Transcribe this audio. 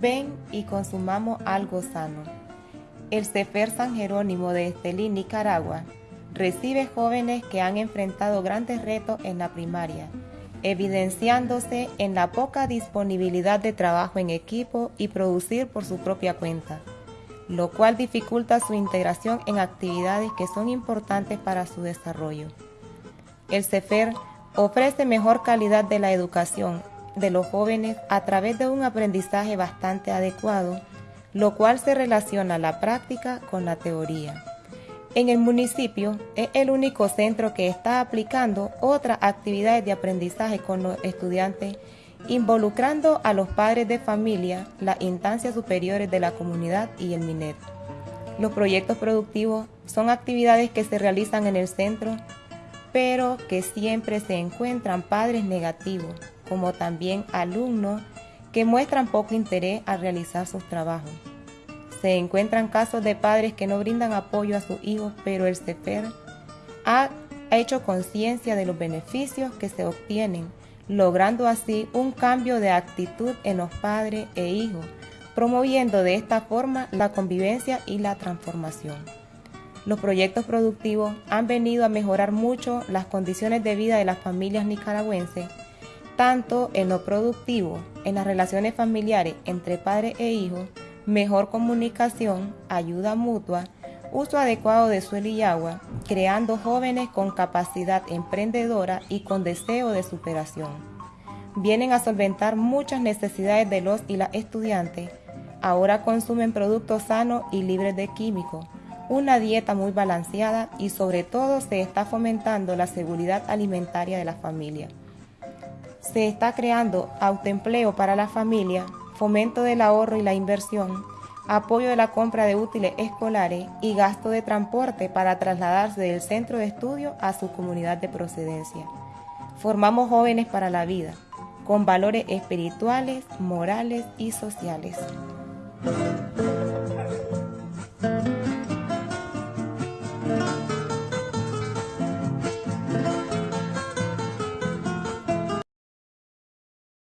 ven y consumamos algo sano. El Cefer San Jerónimo de Estelí, Nicaragua, recibe jóvenes que han enfrentado grandes retos en la primaria, evidenciándose en la poca disponibilidad de trabajo en equipo y producir por su propia cuenta, lo cual dificulta su integración en actividades que son importantes para su desarrollo. El CEFER ofrece mejor calidad de la educación de los jóvenes a través de un aprendizaje bastante adecuado, lo cual se relaciona la práctica con la teoría. En el municipio es el único centro que está aplicando otras actividades de aprendizaje con los estudiantes, involucrando a los padres de familia, las instancias superiores de la comunidad y el MINET. Los proyectos productivos son actividades que se realizan en el centro, pero que siempre se encuentran padres negativos, como también alumnos que muestran poco interés al realizar sus trabajos. Se encuentran casos de padres que no brindan apoyo a sus hijos, pero el CEFER ha hecho conciencia de los beneficios que se obtienen, logrando así un cambio de actitud en los padres e hijos, promoviendo de esta forma la convivencia y la transformación. Los proyectos productivos han venido a mejorar mucho las condiciones de vida de las familias nicaragüenses, tanto en lo productivo, en las relaciones familiares entre padres e hijos, mejor comunicación, ayuda mutua, uso adecuado de suelo y agua, creando jóvenes con capacidad emprendedora y con deseo de superación. Vienen a solventar muchas necesidades de los y las estudiantes. Ahora consumen productos sanos y libres de químicos, una dieta muy balanceada y sobre todo se está fomentando la seguridad alimentaria de la familia. Se está creando autoempleo para la familia fomento del ahorro y la inversión, apoyo de la compra de útiles escolares y gasto de transporte para trasladarse del centro de estudio a su comunidad de procedencia. Formamos jóvenes para la vida, con valores espirituales, morales y sociales.